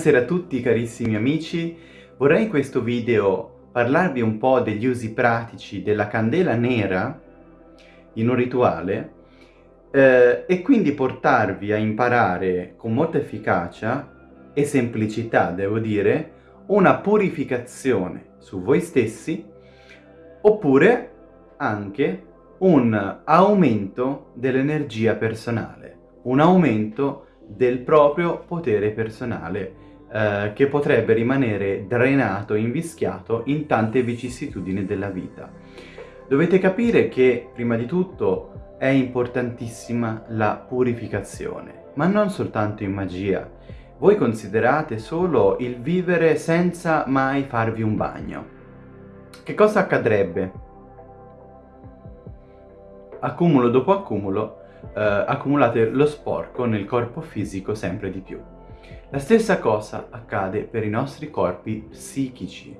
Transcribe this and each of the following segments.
Buonasera a tutti carissimi amici, vorrei in questo video parlarvi un po' degli usi pratici della candela nera in un rituale eh, e quindi portarvi a imparare con molta efficacia e semplicità, devo dire, una purificazione su voi stessi oppure anche un aumento dell'energia personale, un aumento del proprio potere personale eh, che potrebbe rimanere drenato, invischiato in tante vicissitudini della vita. Dovete capire che, prima di tutto, è importantissima la purificazione, ma non soltanto in magia. Voi considerate solo il vivere senza mai farvi un bagno. Che cosa accadrebbe? accumulo dopo accumulo eh, accumulate lo sporco nel corpo fisico sempre di più. La stessa cosa accade per i nostri corpi psichici,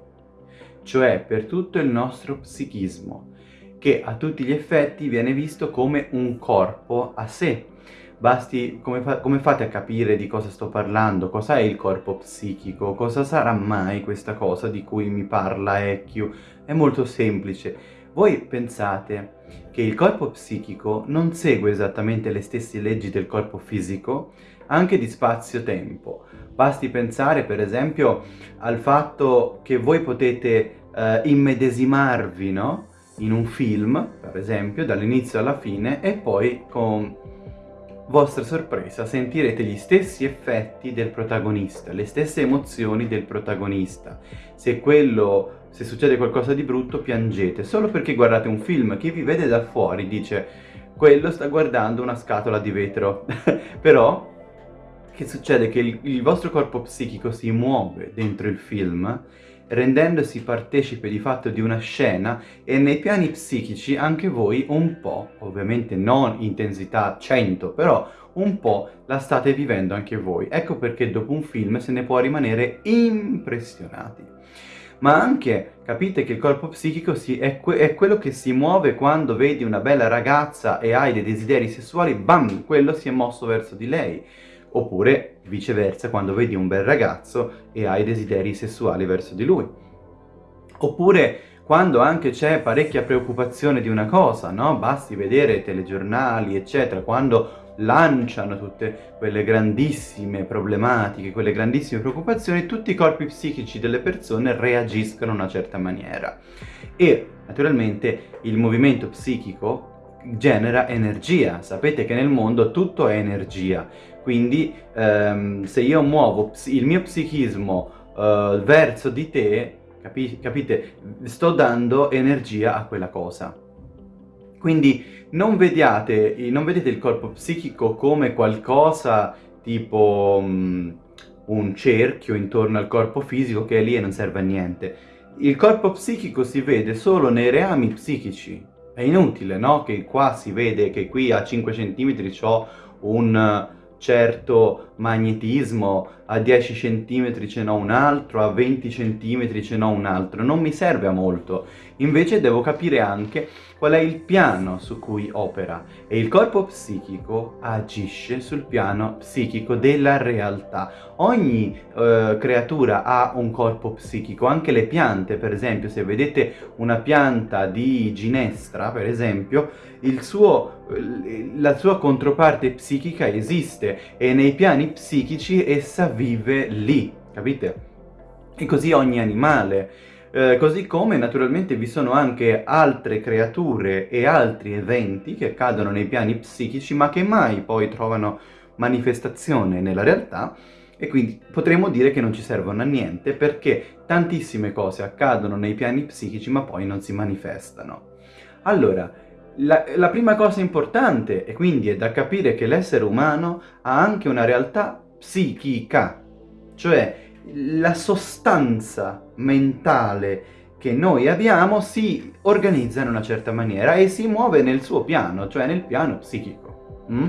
cioè per tutto il nostro psichismo, che a tutti gli effetti viene visto come un corpo a sé. Basti, come, fa come fate a capire di cosa sto parlando? Cos'è il corpo psichico? Cosa sarà mai questa cosa di cui mi parla Ekkyu? È molto semplice voi pensate che il corpo psichico non segue esattamente le stesse leggi del corpo fisico, anche di spazio-tempo. Basti pensare per esempio al fatto che voi potete eh, immedesimarvi no? in un film, per esempio, dall'inizio alla fine e poi con vostra sorpresa sentirete gli stessi effetti del protagonista, le stesse emozioni del protagonista. Se quello se succede qualcosa di brutto piangete, solo perché guardate un film, chi vi vede da fuori dice quello sta guardando una scatola di vetro, però che succede? Che il, il vostro corpo psichico si muove dentro il film rendendosi partecipe di fatto di una scena e nei piani psichici anche voi un po', ovviamente non intensità 100, però un po' la state vivendo anche voi. Ecco perché dopo un film se ne può rimanere impressionati ma anche capite che il corpo psichico si, è, que è, quello che si muove quando vedi una bella ragazza e hai dei desideri sessuali, bam, quello si è mosso verso di lei. Oppure viceversa, quando vedi un bel ragazzo e hai desideri sessuali verso di lui. Oppure quando anche c'è parecchia preoccupazione di una cosa, no? Basti vedere telegiornali, eccetera, quando lanciano tutte quelle grandissime problematiche, quelle grandissime preoccupazioni, tutti i corpi psichici delle persone reagiscono in una certa maniera. E naturalmente il movimento psichico genera energia, sapete che nel mondo tutto è energia, quindi ehm, se io muovo il mio psichismo eh, verso di te, capi capite, sto dando energia a quella cosa. Quindi non, vediate, non vedete il corpo psichico come qualcosa tipo um, un cerchio intorno al corpo fisico che è lì e non serve a niente. Il corpo psichico si vede solo nei reami psichici. È inutile, no? Che qua si vede che qui a 5 cm ho un certo magnetismo, a 10 cm ce n'ho un altro, a 20 cm ce n'ho un altro, non mi serve a molto. Invece devo capire anche qual è il piano su cui opera e il corpo psichico agisce sul piano psichico della realtà. Ogni eh, creatura ha un corpo psichico, anche le piante, per esempio, se vedete una pianta di ginestra, per esempio, suo, la sua controparte psichica esiste e nei piani psichici essa vive lì, capite? E così ogni animale. Eh, così come naturalmente vi sono anche altre creature e altri eventi che accadono nei piani psichici ma che mai poi trovano manifestazione nella realtà e quindi potremmo dire che non ci servono a niente perché tantissime cose accadono nei piani psichici ma poi non si manifestano. Allora, la, la prima cosa importante e quindi è da capire che l'essere umano ha anche una realtà psichica, cioè la sostanza mentale che noi abbiamo si organizza in una certa maniera e si muove nel suo piano, cioè nel piano psichico. Mm?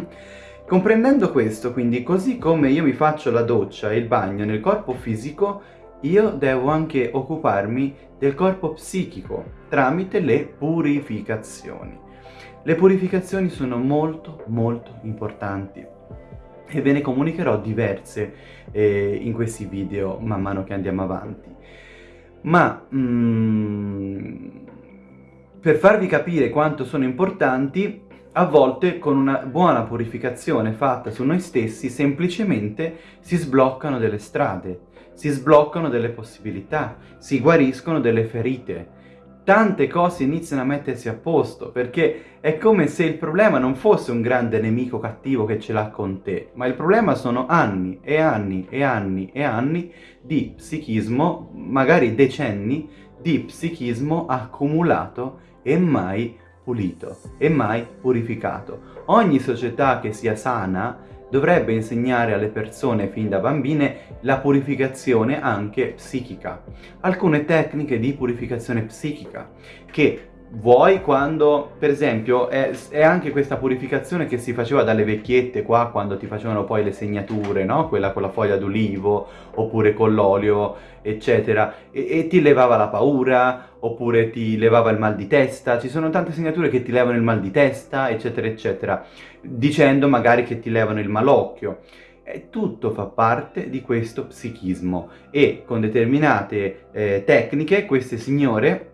Comprendendo questo, quindi, così come io mi faccio la doccia e il bagno nel corpo fisico, io devo anche occuparmi del corpo psichico tramite le purificazioni. Le purificazioni sono molto molto importanti e ve ne comunicherò diverse eh, in questi video man mano che andiamo avanti. Ma mm, per farvi capire quanto sono importanti, a volte con una buona purificazione fatta su noi stessi semplicemente si sbloccano delle strade, si sbloccano delle possibilità, si guariscono delle ferite, tante cose iniziano a mettersi a posto, perché è come se il problema non fosse un grande nemico cattivo che ce l'ha con te, ma il problema sono anni e anni e anni e anni di psichismo, magari decenni, di psichismo accumulato e mai pulito, e mai purificato. Ogni società che sia sana dovrebbe insegnare alle persone fin da bambine la purificazione anche psichica. Alcune tecniche di purificazione psichica che vuoi quando, per esempio, è, è, anche questa purificazione che si faceva dalle vecchiette qua quando ti facevano poi le segnature, no? Quella con la foglia d'olivo, oppure con l'olio, eccetera, e, e, ti levava la paura, oppure ti levava il mal di testa, ci sono tante segnature che ti levano il mal di testa, eccetera, eccetera, dicendo magari che ti levano il malocchio. E tutto fa parte di questo psichismo e con determinate eh, tecniche queste signore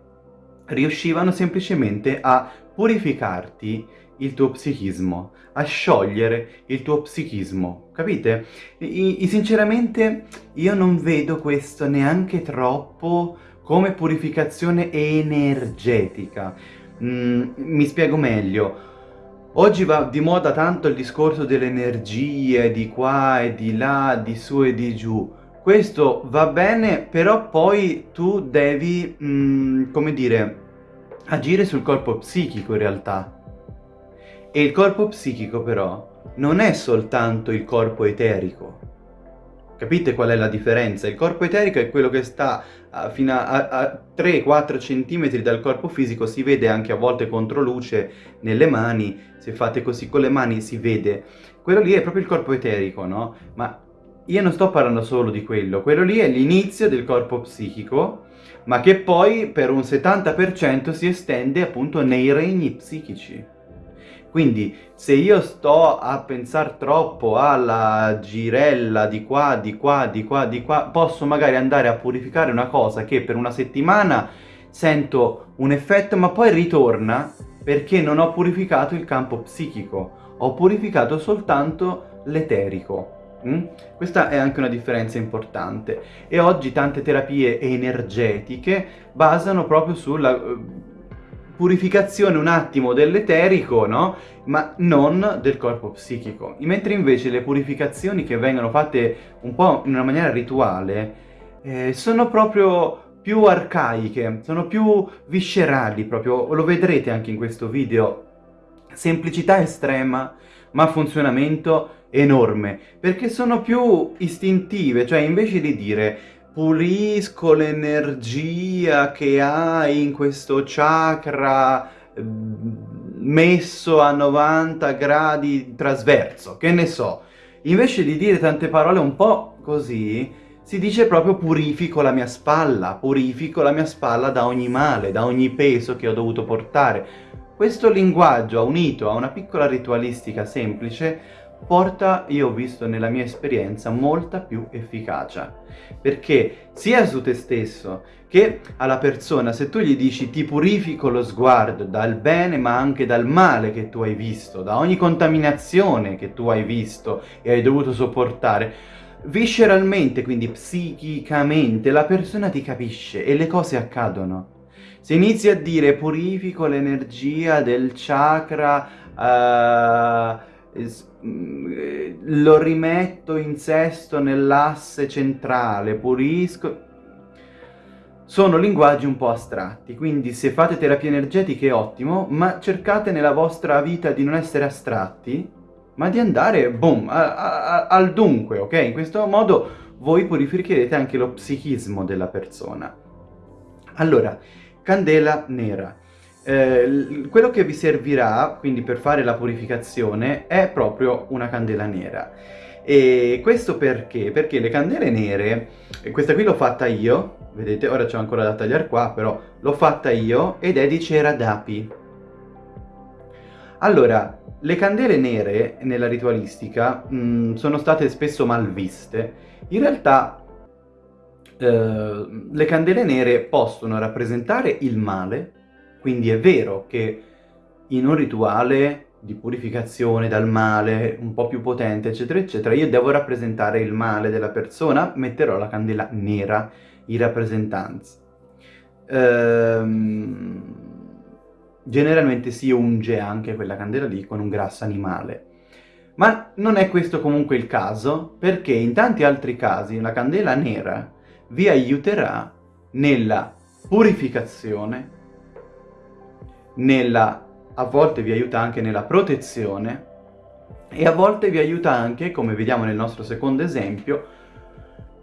riuscivano semplicemente a purificarti il tuo psichismo, a sciogliere il tuo psichismo, capite? I, sinceramente io non vedo questo neanche troppo come purificazione energetica. Mm, mi spiego meglio. Oggi va di moda tanto il discorso delle energie, di qua e di là, di su e di giù. Questo va bene, però poi tu devi, mh, mm, come dire, agire sul corpo psichico in realtà. E il corpo psichico però non è soltanto il corpo eterico. Capite qual è la differenza? Il corpo eterico è quello che sta a, fino a, a 3-4 cm dal corpo fisico, si vede anche a volte contro luce nelle mani, se fate così con le mani si vede. Quello lì è proprio il corpo eterico, no? Ma io non sto parlando solo di quello, quello lì è l'inizio del corpo psichico, ma che poi per un 70% si estende appunto nei regni psichici. Quindi se io sto a pensare troppo alla girella di qua, di qua, di qua, di qua, posso magari andare a purificare una cosa che per una settimana sento un effetto ma poi ritorna perché non ho purificato il campo psichico, ho purificato soltanto l'eterico. Mm? Questa è anche una differenza importante e oggi tante terapie energetiche basano proprio sulla uh, purificazione un attimo dell'eterico, no? Ma non del corpo psichico. Mentre invece le purificazioni che vengono fatte un po' in una maniera rituale eh, sono proprio più arcaiche, sono più viscerali proprio, lo vedrete anche in questo video. Semplicità estrema, ma funzionamento enorme, perché sono più istintive, cioè invece di dire pulisco l'energia che hai in questo chakra mm, messo a 90 gradi trasverso, che ne so, invece di dire tante parole un po' così, si dice proprio purifico la mia spalla, purifico la mia spalla da ogni male, da ogni peso che ho dovuto portare. Questo linguaggio unito a una piccola ritualistica semplice porta, io ho visto nella mia esperienza, molta più efficacia. Perché sia su te stesso che alla persona, se tu gli dici ti purifico lo sguardo dal bene ma anche dal male che tu hai visto, da ogni contaminazione che tu hai visto e hai dovuto sopportare, visceralmente, quindi psichicamente, la persona ti capisce e le cose accadono. Se inizi a dire purifico l'energia del chakra... Uh, lo rimetto in sesto nell'asse centrale, pulisco... Sono linguaggi un po' astratti, quindi se fate terapie energetiche è ottimo, ma cercate nella vostra vita di non essere astratti, ma di andare, boom, a, a, al dunque, ok? In questo modo voi purificherete anche lo psichismo della persona. Allora, candela nera. Eh, quello che vi servirà, quindi per fare la purificazione, è proprio una candela nera. E questo perché? Perché le candele nere, questa qui l'ho fatta io, vedete, ora c'ho ancora da tagliare qua, però l'ho fatta io ed è di cera d'api. Allora, le candele nere nella ritualistica mh, mm, sono state spesso mal viste. In realtà eh, le candele nere possono rappresentare il male, quindi è vero che in un rituale di purificazione dal male, un po' più potente, eccetera, eccetera, io devo rappresentare il male della persona, metterò la candela nera in rappresentanza. Ehm, generalmente si unge anche quella candela lì con un grasso animale. Ma non è questo comunque il caso, perché in tanti altri casi la candela nera vi aiuterà nella purificazione, nella, a volte vi aiuta anche nella protezione e a volte vi aiuta anche, come vediamo nel nostro secondo esempio,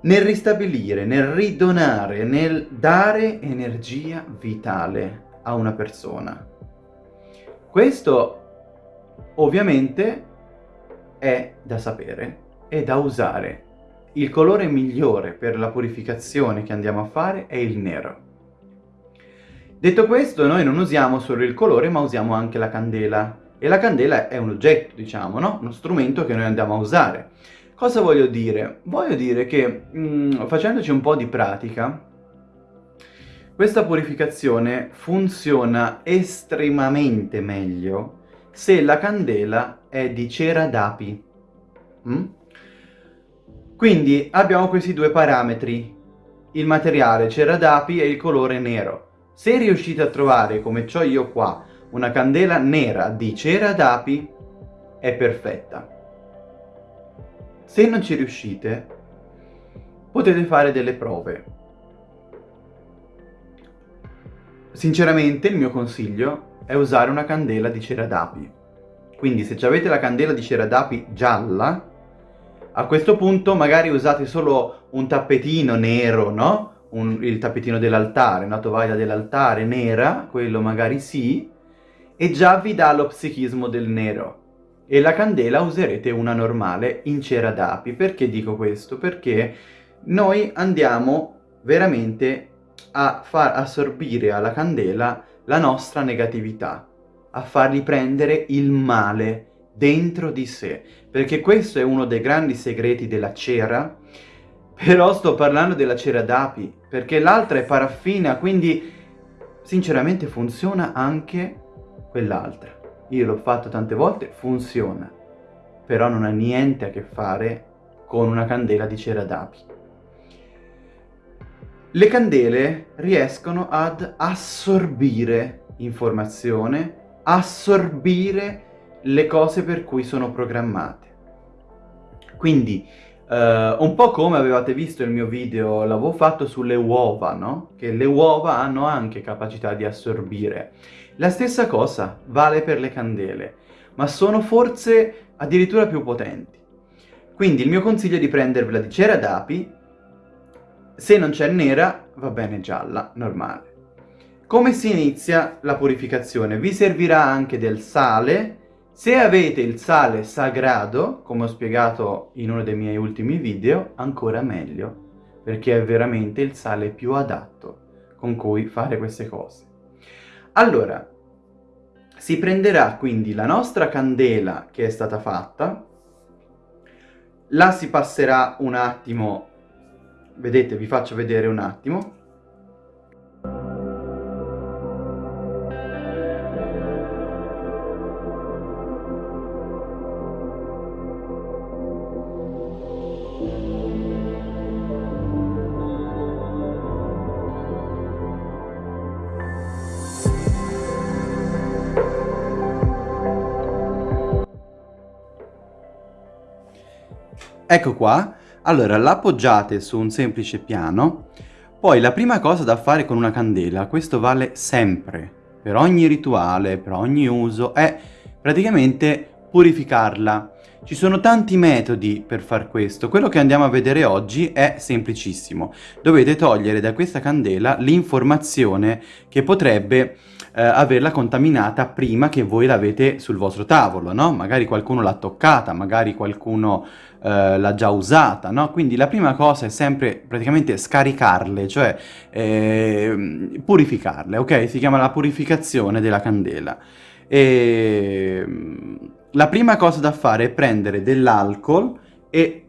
nel ristabilire, nel ridonare, nel dare energia vitale a una persona. Questo ovviamente è da sapere e da usare il colore migliore per la purificazione che andiamo a fare è il nero. Detto questo, noi non usiamo solo il colore, ma usiamo anche la candela. E la candela è un oggetto, diciamo, no? Uno strumento che noi andiamo a usare. Cosa voglio dire? Voglio dire che, mh, mm, facendoci un po' di pratica, questa purificazione funziona estremamente meglio se la candela è di cera d'api. Mm? Quindi abbiamo questi due parametri, il materiale cera d'api e il colore nero. Se riuscite a trovare, come ho io qua, una candela nera di cera d'api, è perfetta. Se non ci riuscite, potete fare delle prove. Sinceramente il mio consiglio è usare una candela di cera d'api. Quindi se avete la candela di cera d'api gialla, a questo punto magari usate solo un tappetino nero, no? Un, il tappetino dell'altare, una tovaglia dell'altare nera, quello magari sì, e già vi dà lo psichismo del nero. E la candela userete una normale in cera d'api. Perché dico questo? Perché noi andiamo veramente a far assorbire alla candela la nostra negatività, a fargli prendere il male dentro di sé, perché questo è uno dei grandi segreti della cera, però sto parlando della cera d'api, perché l'altra è paraffina, quindi sinceramente funziona anche quell'altra. Io l'ho fatto tante volte, funziona, però non ha niente a che fare con una candela di cera d'api. Le candele riescono ad assorbire informazione, assorbire le cose per cui sono programmate. Quindi, eh, un po' come avevate visto il mio video, l'avevo fatto sulle uova, no? Che le uova hanno anche capacità di assorbire. La stessa cosa vale per le candele, ma sono forse addirittura più potenti. Quindi il mio consiglio è di prendervela di cera d'api, se non c'è nera va bene gialla, normale. Come si inizia la purificazione? Vi servirà anche del sale, se avete il sale sagrado, come ho spiegato in uno dei miei ultimi video, ancora meglio, perché è veramente il sale più adatto con cui fare queste cose. Allora, si prenderà quindi la nostra candela che è stata fatta, la si passerà un attimo, vedete vi faccio vedere un attimo, Ecco qua, allora l'appoggiate su un semplice piano, poi la prima cosa da fare con una candela, questo vale sempre, per ogni rituale, per ogni uso, è praticamente purificarla. Ci sono tanti metodi per far questo, quello che andiamo a vedere oggi è semplicissimo. Dovete togliere da questa candela l'informazione che potrebbe eh, averla contaminata prima che voi l'avete sul vostro tavolo, no? Magari qualcuno l'ha toccata, magari qualcuno eh, l'ha già usata, no? Quindi la prima cosa è sempre praticamente scaricarle, cioè eh, purificarle, ok? Si chiama la purificazione della candela. E la prima cosa da fare è prendere dell'alcol e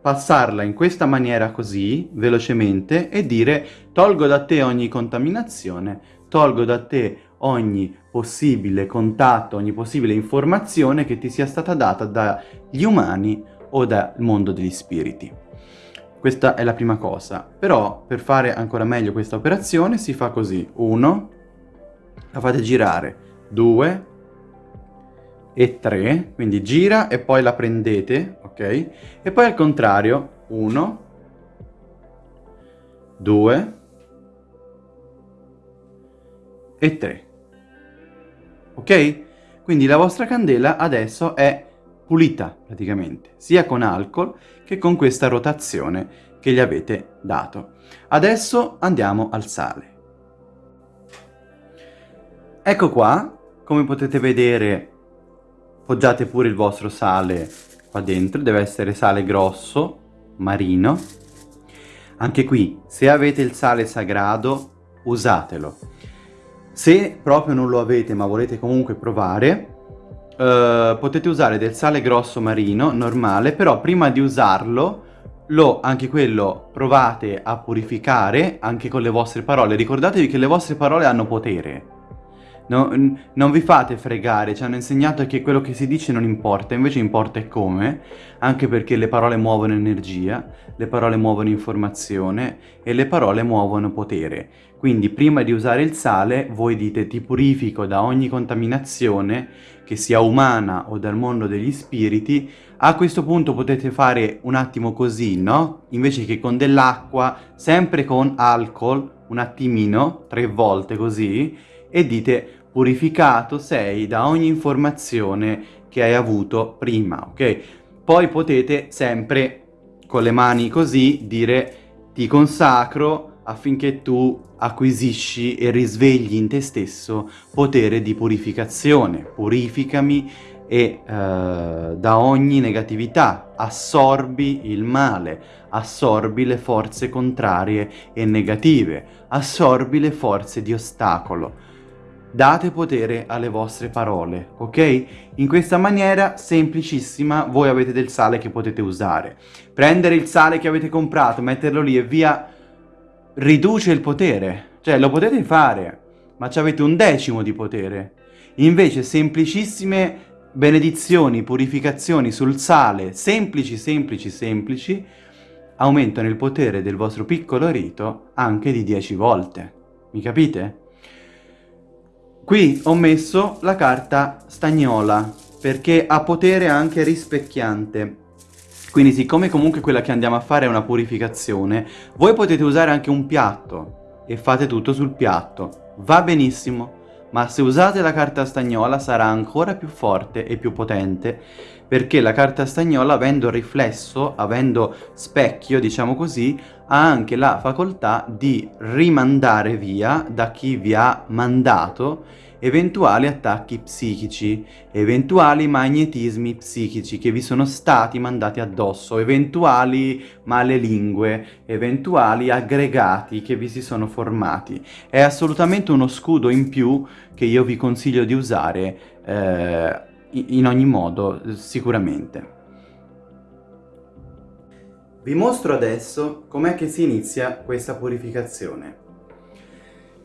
passarla in questa maniera così, velocemente, e dire tolgo da te ogni contaminazione, tolgo da te ogni possibile contatto, ogni possibile informazione che ti sia stata data dagli umani o dal mondo degli spiriti. Questa è la prima cosa. Però per fare ancora meglio questa operazione si fa così. Uno, la fate girare. Due, e 3, quindi gira e poi la prendete, ok? E poi al contrario, 1, 2 e 3. Ok? Quindi la vostra candela adesso è pulita praticamente, sia con alcol che con questa rotazione che gli avete dato. Adesso andiamo al sale. Ecco qua, come potete vedere Poggiate pure il vostro sale qua dentro, deve essere sale grosso, marino. Anche qui, se avete il sale sagrado, usatelo. Se proprio non lo avete ma volete comunque provare, Uh, potete usare del sale grosso marino normale però prima di usarlo lo anche quello provate a purificare anche con le vostre parole ricordatevi che le vostre parole hanno potere No, non vi fate fregare, ci hanno insegnato che quello che si dice non importa, invece importa è come, anche perché le parole muovono energia, le parole muovono informazione e le parole muovono potere. Quindi prima di usare il sale voi dite ti purifico da ogni contaminazione, che sia umana o dal mondo degli spiriti, a questo punto potete fare un attimo così, no? Invece che con dell'acqua, sempre con alcol, un attimino, tre volte così, e dite purificato sei da ogni informazione che hai avuto prima, ok? Poi potete sempre con le mani così dire ti consacro affinché tu acquisisci e risvegli in te stesso potere di purificazione. Purificami e eh, da ogni negatività assorbi il male, assorbi le forze contrarie e negative, assorbi le forze di ostacolo date potere alle vostre parole, ok? In questa maniera semplicissima voi avete del sale che potete usare. Prendere il sale che avete comprato, metterlo lì e via, riduce il potere. Cioè, lo potete fare, ma avete un decimo di potere. Invece, semplicissime benedizioni, purificazioni sul sale, semplici, semplici, semplici, aumentano il potere del vostro piccolo rito anche di 10 volte. Mi capite? Qui ho messo la carta stagnola perché ha potere anche rispecchiante. Quindi siccome comunque quella che andiamo a fare è una purificazione, voi potete usare anche un piatto e fate tutto sul piatto. Va benissimo, ma se usate la carta stagnola sarà ancora più forte e più potente perché la carta stagnola avendo riflesso, avendo specchio diciamo così, ha anche la facoltà di rimandare via da chi vi ha mandato eventuali attacchi psichici, eventuali magnetismi psichici che vi sono stati mandati addosso, eventuali male lingue, eventuali aggregati che vi si sono formati. È assolutamente uno scudo in più che io vi consiglio di usare eh, in ogni modo, sicuramente. Vi mostro adesso com'è che si inizia questa purificazione.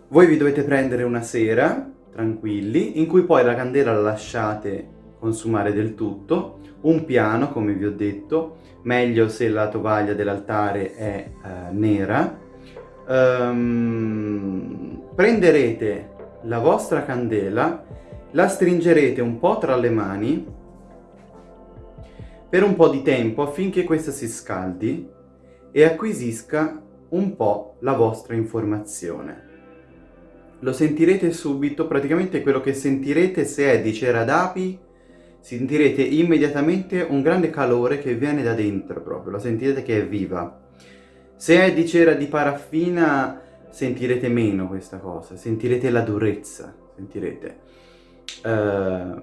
Voi vi dovete prendere una sera, tranquilli, in cui poi la candela la lasciate consumare del tutto, un piano come vi ho detto, meglio se la tovaglia dell'altare è eh, nera, um, prenderete la vostra candela, la stringerete un po' tra le mani per un po' di tempo affinché questa si scaldi e acquisisca un po' la vostra informazione. Lo sentirete subito, praticamente quello che sentirete se è di cera d'api, sentirete immediatamente un grande calore che viene da dentro proprio, lo sentirete che è viva. Se è di cera di paraffina sentirete meno questa cosa, sentirete la durezza, sentirete uh,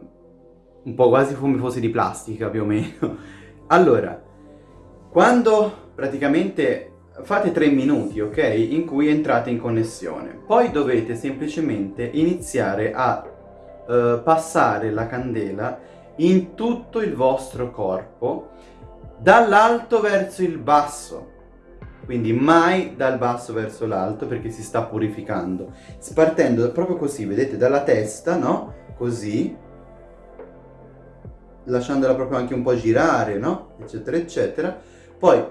un po' quasi come fosse di plastica più o meno. Allora, quando praticamente fate tre minuti, ok? In cui entrate in connessione. Poi dovete semplicemente iniziare a uh, passare la candela in tutto il vostro corpo, dall'alto verso il basso. Quindi mai dal basso verso l'alto perché si sta purificando. Spartendo proprio così, vedete, dalla testa, no? Così. Lasciandola proprio anche un po' girare, no? Eccetera, eccetera. Poi,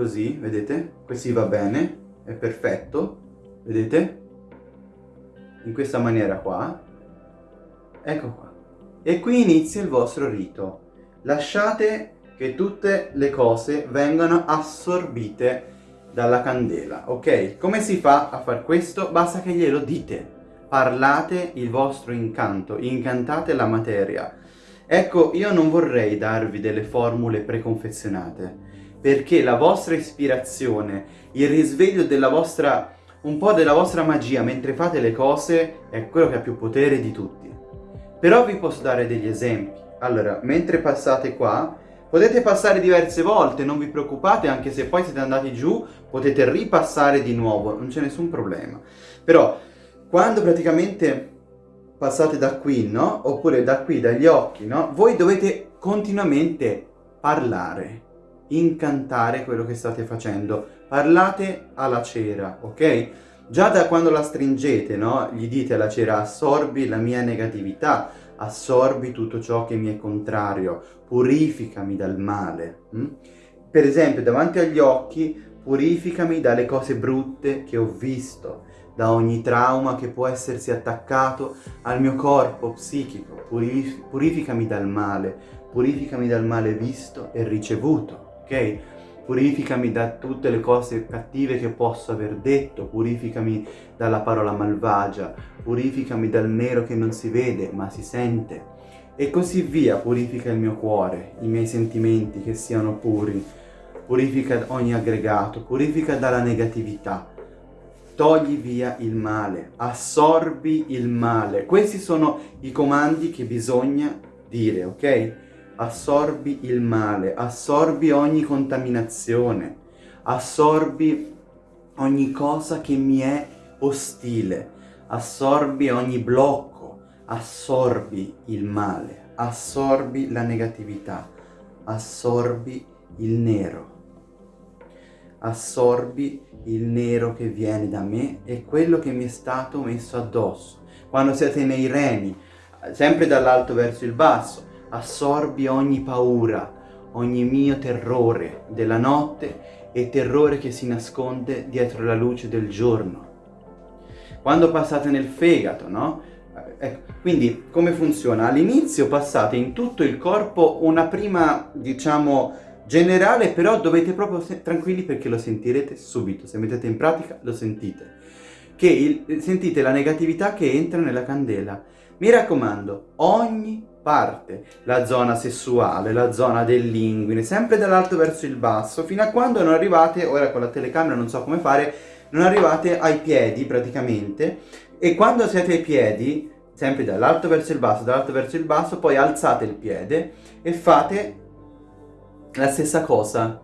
così, vedete? Così va bene, è perfetto. Vedete? In questa maniera qua. Ecco qua. E qui inizia il vostro rito. Lasciate che tutte le cose vengano assorbite dalla candela, ok? Come si fa a far questo? Basta che glielo dite. Parlate il vostro incanto, incantate la materia. Ecco, io non vorrei darvi delle formule preconfezionate, perché la vostra ispirazione, il risveglio della vostra, un po' della vostra magia mentre fate le cose, è quello che ha più potere di tutti. Però vi posso dare degli esempi. Allora, mentre passate qua, Potete passare diverse volte, non vi preoccupate, anche se poi siete andati giù, potete ripassare di nuovo, non c'è nessun problema. Però, quando praticamente passate da qui, no? Oppure da qui, dagli occhi, no? Voi dovete continuamente parlare, incantare quello che state facendo. Parlate alla cera, ok? Già da quando la stringete, no? Gli dite alla cera, assorbi la mia negatività, assorbi tutto ciò che mi è contrario, purificami dal male. Hm? Per esempio, davanti agli occhi, purificami dalle cose brutte che ho visto, da ogni trauma che può essersi attaccato al mio corpo psichico, Purif purificami dal male, purificami dal male visto e ricevuto, ok? Purificami da tutte le cose cattive che posso aver detto, purificami dalla parola malvagia, purificami dal nero che non si vede ma si sente. E così via, purifica il mio cuore, i miei sentimenti che siano puri, purifica ogni aggregato, purifica dalla negatività, togli via il male, assorbi il male. Questi sono i comandi che bisogna dire, ok? Assorbi il male, assorbi ogni contaminazione, assorbi ogni cosa che mi è ostile, assorbi ogni blocco, assorbi il male, assorbi la negatività, assorbi il nero, assorbi il nero che viene da me e quello che mi è stato messo addosso. Quando siete nei reni, sempre dall'alto verso il basso, assorbi ogni paura, ogni mio terrore della notte e terrore che si nasconde dietro la luce del giorno. Quando passate nel fegato, no? Ecco, quindi come funziona? All'inizio passate in tutto il corpo una prima, diciamo, generale, però dovete proprio tranquilli perché lo sentirete subito, se mettete in pratica lo sentite. Che il, sentite la negatività che entra nella candela. Mi raccomando, ogni parte la zona sessuale, la zona dell'inguine, sempre dall'alto verso il basso, fino a quando non arrivate, ora con la telecamera non so come fare, non arrivate ai piedi praticamente, e quando siete ai piedi, sempre dall'alto verso il basso, dall'alto verso il basso, poi alzate il piede e fate la stessa cosa,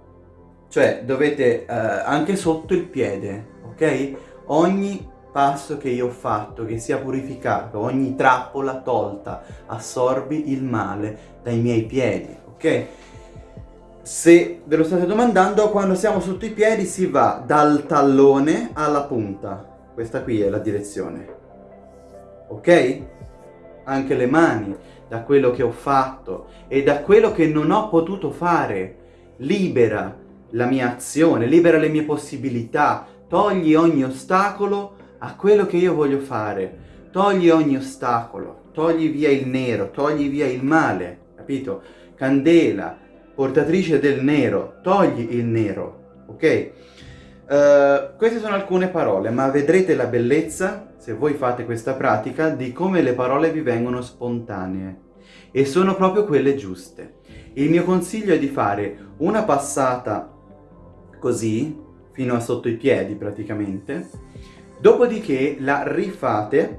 cioè dovete eh, anche sotto il piede, ok? Ogni passo che io ho fatto, che sia purificato, ogni trappola tolta, assorbi il male dai miei piedi, ok? Se ve lo state domandando, quando siamo sotto i piedi si va dal tallone alla punta. Questa qui è la direzione. Ok? Anche le mani, da quello che ho fatto e da quello che non ho potuto fare. Libera la mia azione, libera le mie possibilità, togli ogni ostacolo a quello che io voglio fare. Togli ogni ostacolo, togli via il nero, togli via il male, capito? Candela, portatrice del nero, togli il nero, ok? Uh, queste sono alcune parole, ma vedrete la bellezza, se voi fate questa pratica, di come le parole vi vengono spontanee. E sono proprio quelle giuste. Il mio consiglio è di fare una passata così, fino a sotto i piedi praticamente, Dopodiché la rifate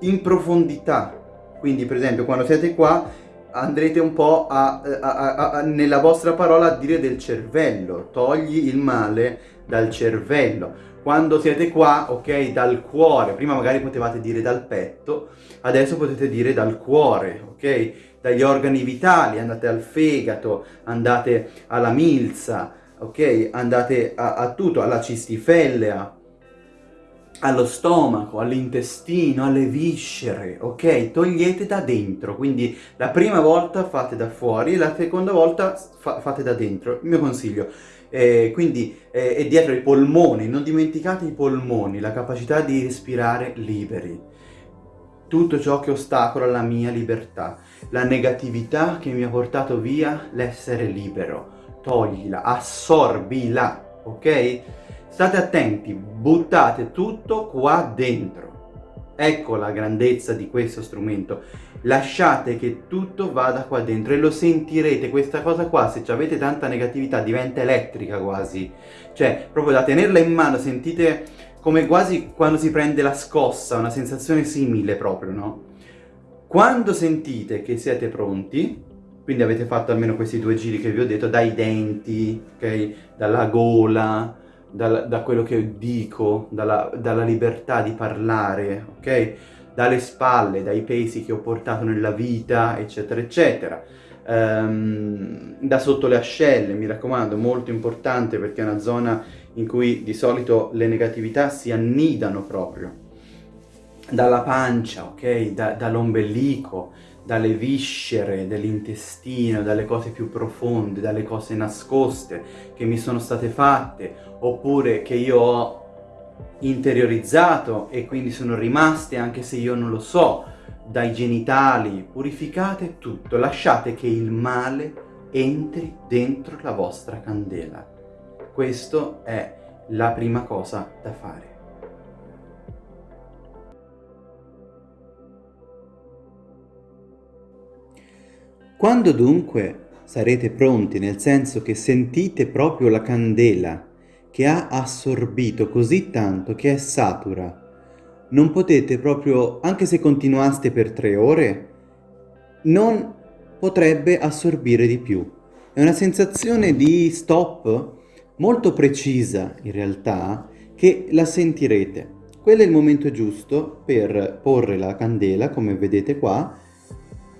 in profondità. Quindi per esempio quando siete qua andrete un po' a, a, a, nella vostra parola a dire del cervello. Togli il male dal cervello. Quando siete qua, ok, dal cuore. Prima magari potevate dire dal petto, adesso potete dire dal cuore, ok? dagli organi vitali, andate al fegato, andate alla milza, ok? Andate a, a tutto, alla cistifellea, allo stomaco, all'intestino, alle viscere, ok? Togliete da dentro, quindi la prima volta fate da fuori, la seconda volta fa fate da dentro, il mio consiglio. Eh, quindi eh, è dietro i polmoni, non dimenticate i polmoni, la capacità di respirare liberi. Tutto ciò che ostacola la mia libertà, la negatività che mi ha portato via l'essere libero, toglila, assorbila, ok? State attenti, buttate tutto qua dentro. Ecco la grandezza di questo strumento. Lasciate che tutto vada qua dentro e lo sentirete. Questa cosa qua, se avete tanta negatività, diventa elettrica quasi. Cioè, proprio da tenerla in mano, sentite come quasi quando si prende la scossa, una sensazione simile proprio, no? Quando sentite che siete pronti, quindi avete fatto almeno questi due giri che vi ho detto, dai denti, ok? Dalla gola, dal, da quello che dico, dalla, dalla libertà di parlare, ok? Dalle spalle, dai pesi che ho portato nella vita, eccetera, eccetera. Um, da sotto le ascelle, mi raccomando, molto importante perché è una zona in cui di solito le negatività si annidano proprio. Dalla pancia, ok? Da, dall'ombelico, dalle viscere dell'intestino, dalle cose più profonde, dalle cose nascoste che mi sono state fatte, oppure che io ho interiorizzato e quindi sono rimaste anche se io non lo so, dai genitali, purificate tutto, lasciate che il male entri dentro la vostra candela. Questo è la prima cosa da fare. Quando dunque sarete pronti, nel senso che sentite proprio la candela che ha assorbito così tanto che è satura, non potete proprio, anche se continuaste per tre ore, non potrebbe assorbire di più. È una sensazione di stop molto precisa in realtà che la sentirete. Quello è il momento giusto per porre la candela, come vedete qua,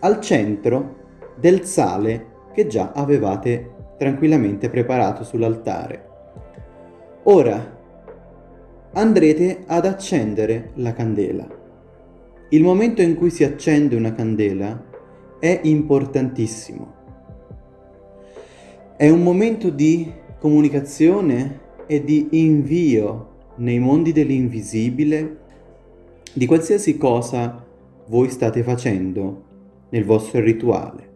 al centro del sale che già avevate tranquillamente preparato sull'altare. Ora andrete ad accendere la candela. Il momento in cui si accende una candela è importantissimo. È un momento di comunicazione e di invio nei mondi dell'invisibile di qualsiasi cosa voi state facendo nel vostro rituale.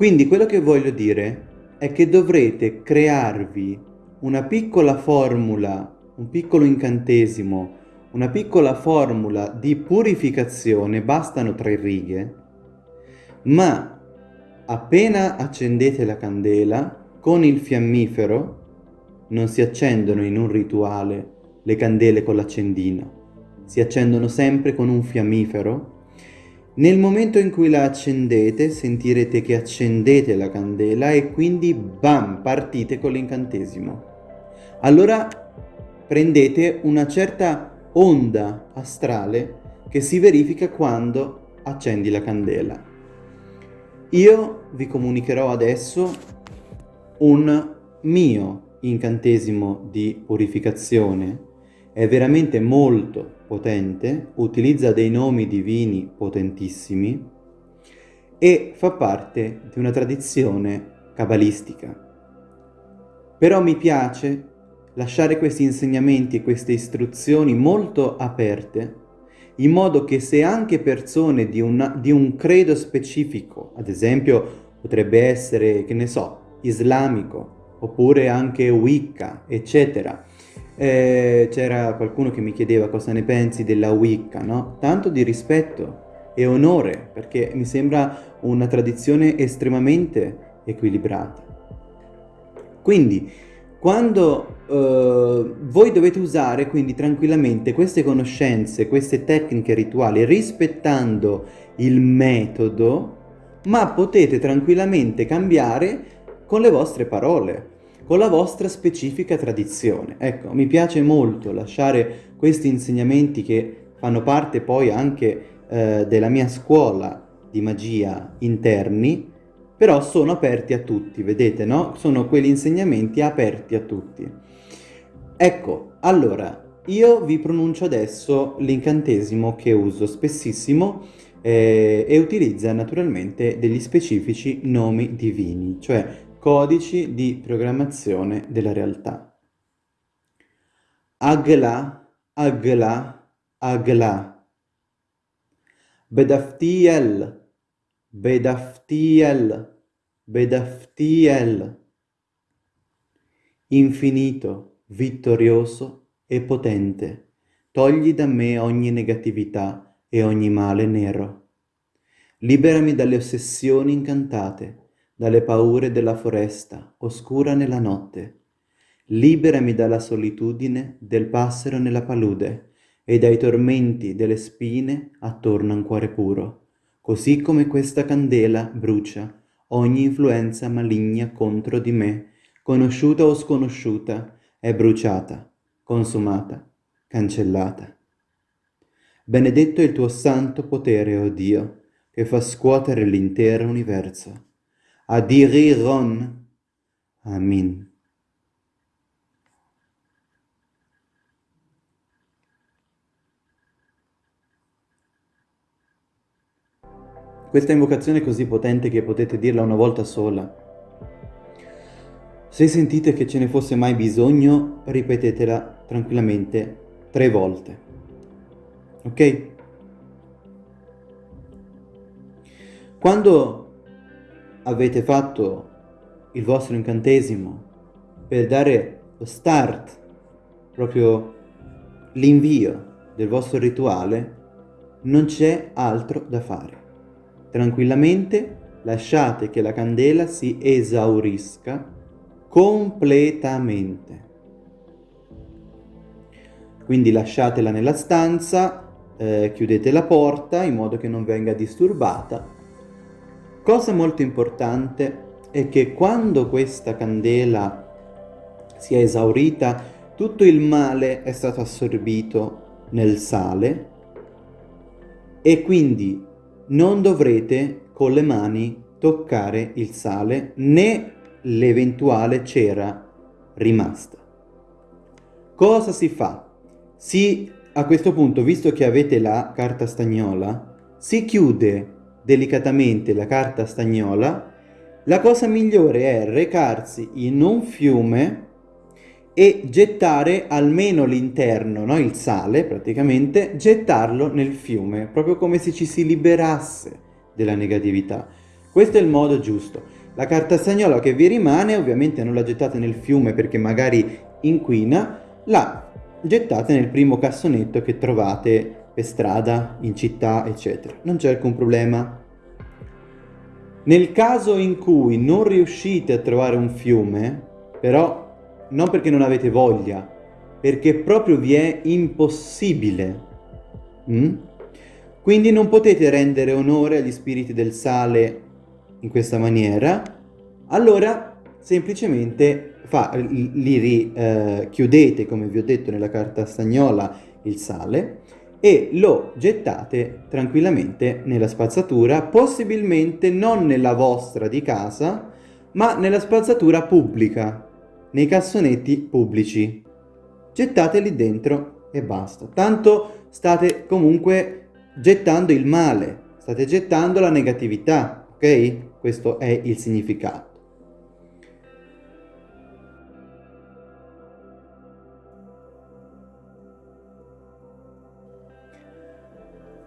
Quindi quello che voglio dire è che dovrete crearvi una piccola formula, un piccolo incantesimo, una piccola formula di purificazione, bastano tre righe, ma appena accendete la candela, con il fiammifero, non si accendono in un rituale le candele con l'accendino, si accendono sempre con un fiammifero nel momento in cui la accendete sentirete che accendete la candela e quindi bam, partite con l'incantesimo. Allora prendete una certa onda astrale che si verifica quando accendi la candela. Io vi comunicherò adesso un mio incantesimo di purificazione è veramente molto potente, utilizza dei nomi divini potentissimi e fa parte di una tradizione cabalistica. Però mi piace lasciare questi insegnamenti e queste istruzioni molto aperte, in modo che se anche persone di, una, di un credo specifico, ad esempio potrebbe essere, che ne so, islamico, oppure anche Wicca, eccetera, eh, c'era qualcuno che mi chiedeva cosa ne pensi della Wicca, no? Tanto di rispetto e onore, perché mi sembra una tradizione estremamente equilibrata. Quindi, quando eh, voi dovete usare quindi tranquillamente queste conoscenze, queste tecniche rituali, rispettando il metodo, ma potete tranquillamente cambiare con le vostre parole con la vostra specifica tradizione. Ecco, mi piace molto lasciare questi insegnamenti che fanno parte poi anche eh, della mia scuola di magia interni, però sono aperti a tutti, vedete, no? Sono quegli insegnamenti aperti a tutti. Ecco, allora, io vi pronuncio adesso l'incantesimo che uso spessissimo eh, e utilizza naturalmente degli specifici nomi divini, cioè codici di programmazione della realtà. Agla, agla, agla. Bedaftiel, bedaftiel, bedaftiel. Infinito, vittorioso e potente, togli da me ogni negatività e ogni male nero. Liberami dalle ossessioni incantate, dalle paure della foresta, oscura nella notte. Liberami dalla solitudine del passero nella palude e dai tormenti delle spine attorno a un cuore puro, così come questa candela brucia ogni influenza maligna contro di me, conosciuta o sconosciuta, è bruciata, consumata, cancellata. Benedetto è il tuo santo potere, o oh Dio, che fa scuotere l'intero universo. Adiriron. Amin. Questa invocazione è così potente che potete dirla una volta sola. Se sentite che ce ne fosse mai bisogno, ripetetela tranquillamente tre volte ok? Quando avete fatto il vostro incantesimo per dare lo start, proprio l'invio del vostro rituale, non c'è altro da fare. Tranquillamente lasciate che la candela si esaurisca completamente. Quindi lasciatela nella stanza, eh, chiudete la porta in modo che non venga disturbata. Cosa molto importante è che quando questa candela si è esaurita, tutto il male è stato assorbito nel sale e quindi non dovrete con le mani toccare il sale né l'eventuale cera rimasta. Cosa si fa? Si a questo punto, visto che avete la carta stagnola, si chiude delicatamente la carta stagnola, la cosa migliore è recarsi in un fiume e gettare almeno l'interno, no? il sale praticamente, gettarlo nel fiume, proprio come se ci si liberasse della negatività. Questo è il modo giusto. La carta stagnola che vi rimane, ovviamente non la gettate nel fiume perché magari inquina, la gettate nel primo cassonetto che trovate per strada, in città, eccetera. Non c'è alcun problema. Nel caso in cui non riuscite a trovare un fiume, però non perché non avete voglia, perché proprio vi è impossibile. Mm? Quindi non potete rendere onore agli spiriti del sale in questa maniera, allora semplicemente fa, li richiudete, eh, come vi ho detto nella carta stagnola, il sale e lo gettate tranquillamente nella spazzatura, possibilmente non nella vostra di casa, ma nella spazzatura pubblica, nei cassonetti pubblici. Gettate lì dentro e basta. Tanto state comunque gettando il male, state gettando la negatività, ok? Questo è il significato.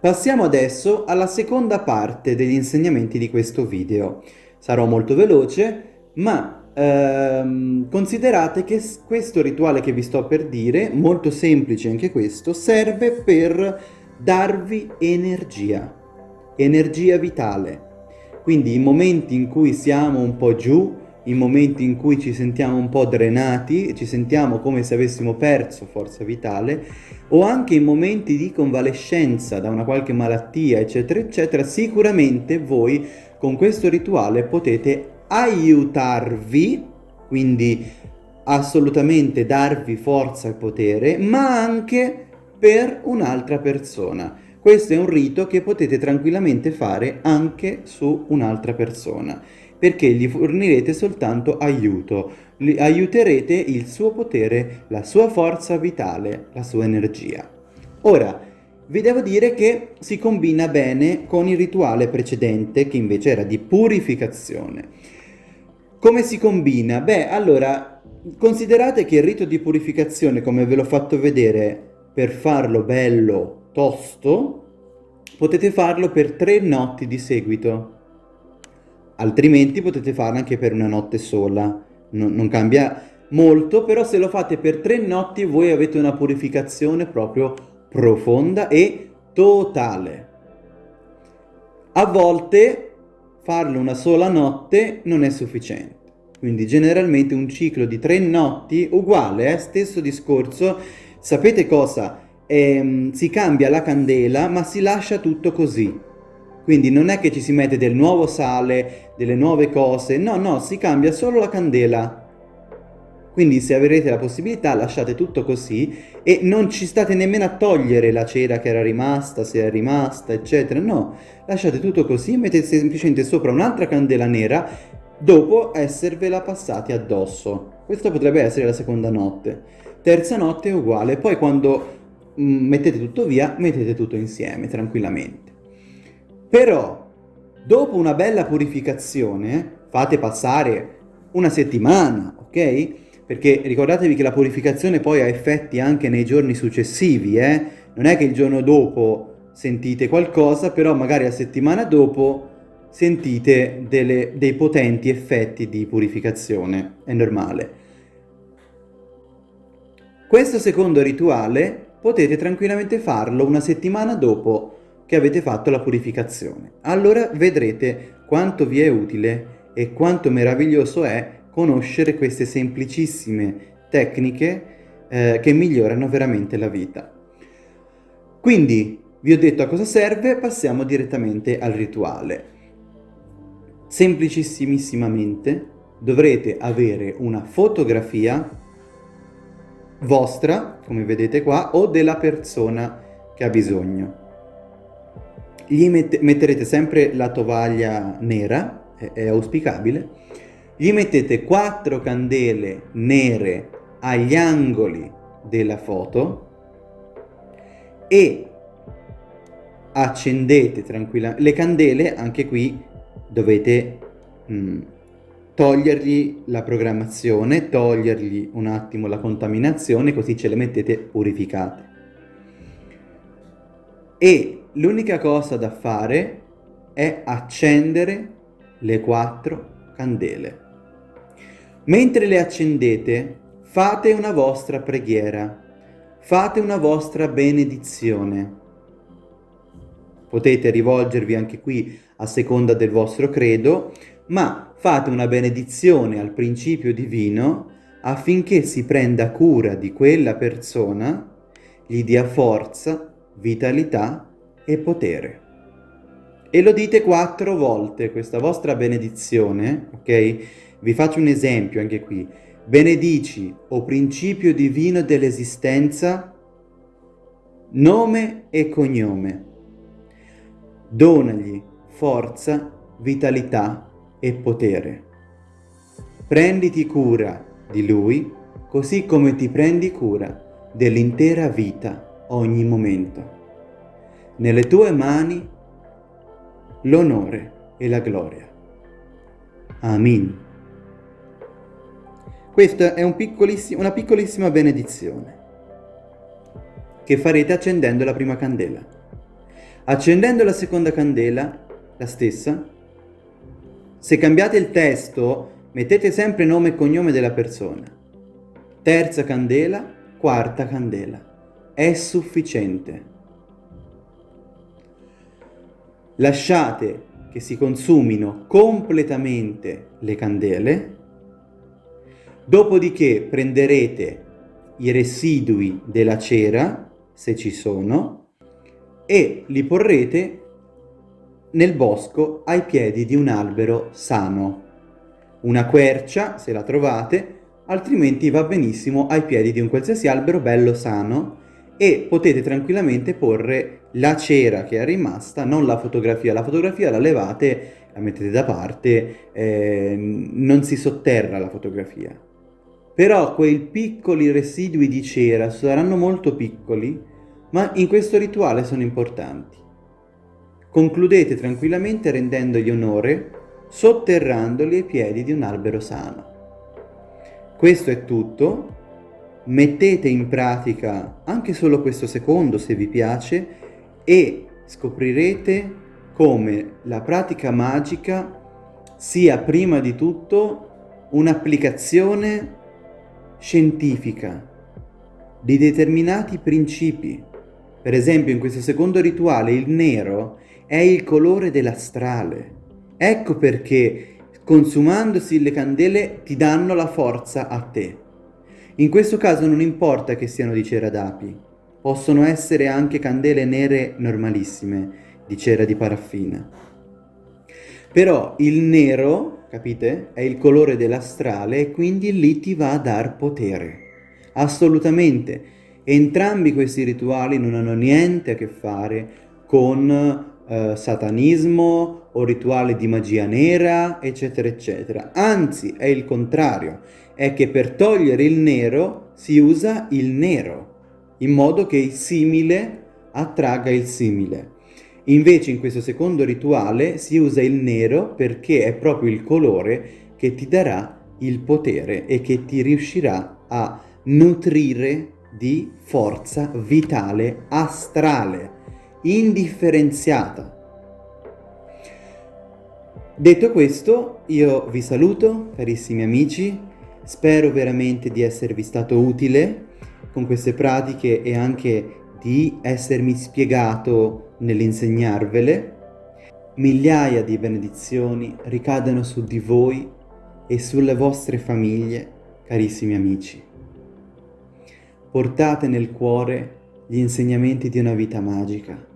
Passiamo adesso alla seconda parte degli insegnamenti di questo video. Sarò molto veloce, ma ehm, considerate che questo rituale che vi sto per dire, molto semplice anche questo, serve per darvi energia, energia vitale. Quindi i momenti in cui siamo un po' giù, i momenti in cui ci sentiamo un po' drenati, ci sentiamo come se avessimo perso forza vitale, o anche in momenti di convalescenza da una qualche malattia, eccetera, eccetera, sicuramente voi con questo rituale potete aiutarvi, quindi assolutamente darvi forza e potere, ma anche per un'altra persona. Questo è un rito che potete tranquillamente fare anche su un'altra persona, perché gli fornirete soltanto aiuto, gli aiuterete il suo potere, la sua forza vitale, la sua energia. Ora, vi devo dire che si combina bene con il rituale precedente, che invece era di purificazione. Come si combina? Beh, allora, considerate che il rito di purificazione, come ve l'ho fatto vedere, per farlo bello tosto, potete farlo per tre notti di seguito. Altrimenti potete farlo anche per una notte sola. Non, non cambia molto, però se lo fate per tre notti voi avete una purificazione proprio profonda e totale. A volte farlo una sola notte non è sufficiente. Quindi generalmente un ciclo di tre notti, uguale, eh, stesso discorso. Sapete cosa? ehm, si cambia la candela ma si lascia tutto così. Quindi non è che ci si mette del nuovo sale, delle nuove cose, no, no, si cambia solo la candela. Quindi se avrete la possibilità lasciate tutto così e non ci state nemmeno a togliere la cera che era rimasta, se è rimasta, eccetera. No, lasciate tutto così, mettete semplicemente sopra un'altra candela nera dopo esservela passati addosso. Questa potrebbe essere la seconda notte. Terza notte è uguale, poi quando Mm, mettete tutto via, mettete tutto insieme tranquillamente. Però, dopo una bella purificazione, fate passare una settimana, ok? Perché ricordatevi che la purificazione poi ha effetti anche nei giorni successivi, eh? Non è che il giorno dopo sentite qualcosa, però magari la settimana dopo sentite delle, dei potenti effetti di purificazione, è normale. Questo secondo rituale potete tranquillamente farlo una settimana dopo che avete fatto la purificazione. Allora vedrete quanto vi è utile e quanto meraviglioso è conoscere queste semplicissime tecniche eh, che migliorano veramente la vita. Quindi vi ho detto a cosa serve, passiamo direttamente al rituale. Semplicissimamente dovrete avere una fotografia vostra, come vedete qua, o della persona che ha bisogno. Gli mette, metterete sempre la tovaglia nera, è, è auspicabile, gli mettete quattro candele nere agli angoli della foto e accendete tranquillamente le candele anche qui dovete mh, mm, togliergli la programmazione, togliergli un attimo la contaminazione, così ce le mettete purificate. E l'unica cosa da fare è accendere le quattro candele. Mentre le accendete, fate una vostra preghiera, fate una vostra benedizione. Potete rivolgervi anche qui a seconda del vostro credo, ma fate una benedizione al principio divino affinché si prenda cura di quella persona, gli dia forza, vitalità e potere. E lo dite quattro volte, questa vostra benedizione, ok? Vi faccio un esempio anche qui. Benedici, o principio divino dell'esistenza, nome e cognome. Donagli forza, vitalità e potere. Prenditi cura di lui così come ti prendi cura dell'intera vita ogni momento. Nelle tue mani l'onore e la gloria. Amin. Questa è un piccolissimo, una piccolissima benedizione che farete accendendo la prima candela. Accendendo la seconda candela, la stessa, se cambiate il testo, mettete sempre nome e cognome della persona. Terza candela, quarta candela. È sufficiente. Lasciate che si consumino completamente le candele, dopodiché prenderete i residui della cera, se ci sono, e li porrete nel bosco ai piedi di un albero sano. Una quercia, se la trovate, altrimenti va benissimo ai piedi di un qualsiasi albero bello sano e potete tranquillamente porre la cera che è rimasta, non la fotografia. La fotografia la levate, la mettete da parte, eh, non si sotterra la fotografia. Però quei piccoli residui di cera saranno molto piccoli, ma in questo rituale sono importanti. Concludete tranquillamente rendendogli onore, sotterrandoli ai piedi di un albero sano. Questo è tutto, mettete in pratica anche solo questo secondo se vi piace e scoprirete come la pratica magica sia prima di tutto un'applicazione scientifica di determinati principi. Per esempio in questo secondo rituale il nero è il colore dell'astrale. Ecco perché consumandosi le candele ti danno la forza a te. In questo caso non importa che siano di cera d'api, possono essere anche candele nere normalissime, di cera di paraffina. Però il nero, capite, è il colore dell'astrale e quindi lì ti va a dar potere. Assolutamente. Entrambi questi rituali non hanno niente a che fare con eh, satanismo o rituali di magia nera, eccetera, eccetera. Anzi, è il contrario è che per togliere il nero si usa il nero, in modo che il simile attragga il simile. Invece in questo secondo rituale si usa il nero perché è proprio il colore che ti darà il potere e che ti riuscirà a nutrire di forza vitale astrale, indifferenziata. Detto questo, io vi saluto, carissimi amici, Spero veramente di esservi stato utile con queste pratiche e anche di essermi spiegato nell'insegnarvele. Migliaia di benedizioni ricadano su di voi e sulle vostre famiglie, carissimi amici. Portate nel cuore gli insegnamenti di una vita magica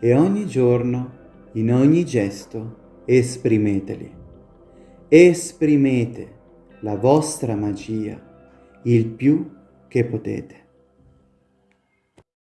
e ogni giorno, in ogni gesto, esprimeteli. Esprimete la vostra magia il più che potete.